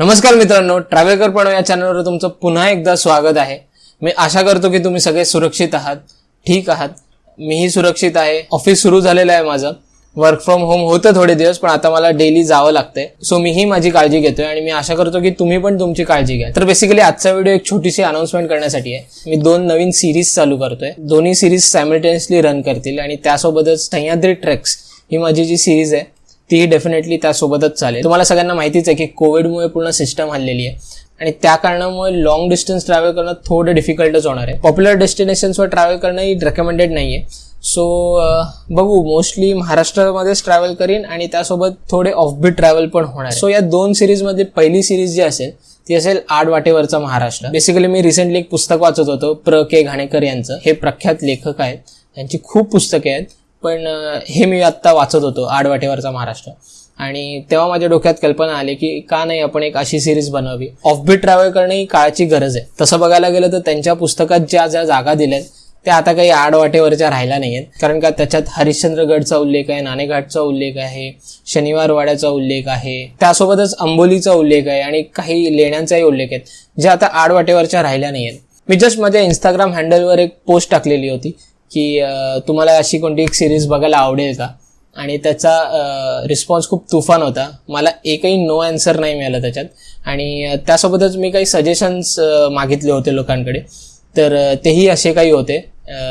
नमस्कार मित्रांनो ट्रॅव्हलकर पण या चॅनलवर तुमचं पुन्हा एकदा स्वागत आहे. मी आशा करतो की तुम्ही सगळे सुरक्षित आहात ठीक आहात. मीही सुरक्षित आहे. ऑफिस सुरू झालेलं आहे माझं. वर्क फ्रॉम होम होतं थोडे दिवस पण आता मला डेली जावं लागतंय. सो मीही माझी काळजी घेतोय आणि मी आशा करतो की तुम्ही पण तुमची काळजी घ्या. तर बेसिकली आजचा व्हिडिओ एक छोटीशी अनाउन्समेंट करण्यासाठी आहे. मी दोन नवीन सिरीज चालू करतोय. दोन्ही सिरीज सायमल्टेनियसली रन करतील आणि त्यासोबतच सह्याद्री ट्रेक्स ही माझी जी सिरीज आहे तीही डेफिनेटली त्यासोबतच चालेल. तुम्हाला सगळ्यांना माहितीच आहे की कोविडमुळे पूर्ण सिस्टम हल्लेली आहे. आणि त्या कारणामुळे लॉंग डिस्टन्स ट्रॅव्हल करणं थोडं डिफिकल्टच होणार आहे. पॉप्युलर डेस्टिनेशन्सवर ट्रॅव्हल करणं ही रेकमेंडेड नाही आहे सो बघू. मोस्टली महाराष्ट्रामध्येच ट्रॅव्हल करीन आणि त्यासोबत थोडे ऑफबीट ट्रॅव्हल पण होणार सो या दोन सिरीजमध्ये पहिली सिरीज जी असेल ती असेल आड वाटेवरचा महाराष्ट्र. बेसिकली मी रिसेंटली एक पुस्तक वाचत होतो प्र. के. घाणेकर यांचं. हे प्रख्यात लेखक आहेत. त्यांची खूप पुस्तके आहेत. पण हे मी आत्ता वाचत होतो आडवाटेवरचा महाराष्ट्र. आणि तेव्हा माझ्या डोक्यात कल्पना आली की का नाही आपण एक अशी सिरीज बनवावी? ऑफबीट ट्रॅव्हल करणे ही काळाची गरज आहे. तसं बघायला गेलं तर त्यांच्या पुस्तकात ज्या ज्या जागा दिल्यात त्या आता काही आडवाटेवरच्या राहिल्या नाही आहेत कारण का त्याच्यात हरिश्चंद्रगडचा उल्लेख आहे नाणेघाटचा उल्लेख आहे शनिवारवाड्याचा उल्लेख आहे त्यासोबतच अंबोलीचा उल्लेख आहे आणि काही लेण्यांचाही उल्लेख आहेत ज्या आता आडवाटेवरच्या राहिल्या नाही आहेत मी जस्ट माझ्या इंस्टाग्राम हँडलवर एक पोस्ट टाकलेली होती. की तुम्हाला अशी कोणती एक सिरीज बघायला आवडेल का? आणि त्याचा रिस्पॉन्स खूप तुफान होता. मला एकही नो आन्सर नाही मिळाला त्याच्यात. आणि त्यासोबतच मी काही सजेशन्स मागितले होते लोकांकडे. तर तेही असे काही होते.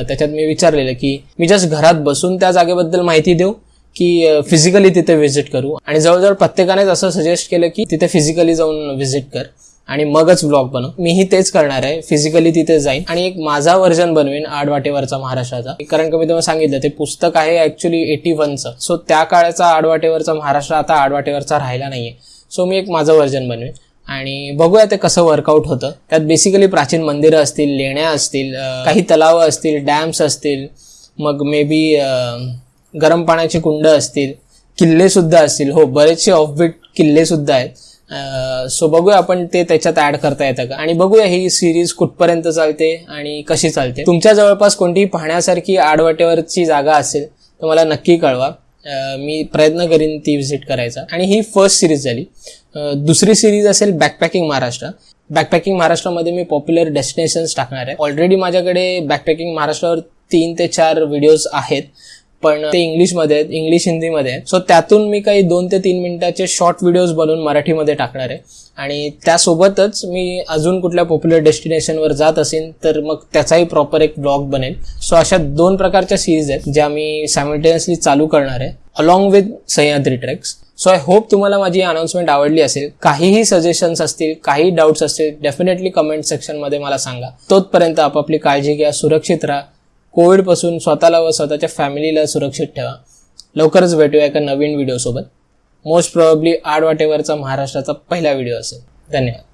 त्याच्यात मी विचारलेलं की मी जस्ट घरात बसून त्या जागेबद्दल माहिती देऊ की फिजिकली तिथे व्हिजिट करू? आणि जवळजवळ प्रत्येकानेच असं सजेस्ट केलं की तिथे फिजिकली जाऊन व्हिजिट कर. आणि मगच ब्लॉग बनव. मीही तेच करणार आहे. फिजिकली तिथे जाईन. आणि एक माझा व्हर्जन बनवेन आडवाटेवरचा महाराष्ट्राचा. कारण का मी तुम्हाला सांगितलं ते पुस्तक आहे ऍक्च्युली एटी वनचं सो त्या काळाचा आडवाटेवरचा महाराष्ट्र आता आडवाटेवरचा राहिला नाहीये. सो मी एक माझं व्हर्जन बनवेन. आणि बघूया ते कसं वर्कआउट होतं. त्यात बेसिकली प्राचीन मंदिरं असतील लेण्या असतील काही तलावं असतील डॅम्स असतील मग मे बी गरम पाण्याची कुंड असतील किल्ले सुद्धा असतील. हो बरेचसे ऑफबीट किल्ले सुद्धा आहेत. सो बघूया आपण ते त्याच्यात ऍड करता येतं का. आणि बघूया ही सिरीज कुठपर्यंत चालते आणि कशी चालते. तुमच्या जवळपास कोणतीही पाहण्यासारखी आडवाटेवरची जागा असेल तर मला नक्की कळवा. मी प्रयत्न करीन ती व्हिजिट करायचा. आणि ही फर्स्ट सिरीज झाली. दुसरी सिरीज असेल बॅकपॅकिंग महाराष्ट्र बॅकपॅकिंग महाराष्ट्रामध्ये मी पॉप्युलर डेस्टिनेशन्स टाकणार आहे. ऑलरेडी माझ्याकडे बॅकपॅकिंग महाराष्ट्रावर तीन ते चार व्हिडिओज आहेत. पण ते इंग्लिशमध्ये आहेत इंग्लिश हिंदीमध्ये आहेत. सो त्यातून मी काही दोन ते तीन मिनिटाचे शॉर्ट व्हिडिओज बनवून मराठीमध्ये टाकणार आहे. आणि त्यासोबतच मी अजून कुठल्या पॉप्युलर डेस्टिनेशनवर जात असेल तर मग त्याचाही प्रॉपर एक ब्लॉग बनेल. सो अशा दोन प्रकारच्या सिरीज आहेत ज्या मी सायमल्टेनियसली चालू करणार आहे along with Sahyadri treks so I hope तुम्हाला माझी अनाउन्समेंट आवडली असेल. काहीही सजेशन्स असतील काही डाऊट्स असतील डेफिनेटली कमेंट सेक्शनमध्ये मला सांगा. तोपर्यंत आपापली काळजी घ्या सुरक्षित राहा. कोविडपासून स्वतःला व स्वतःच्या फॅमिलीला सुरक्षित ठेवा. लवकरच भेटूया एका नवीन व्हिडिओसोबत मोस्ट प्रॉब्ली आडवाटेवरचा महाराष्ट्राचा पहिला व्हिडिओ असेल. धन्यवाद.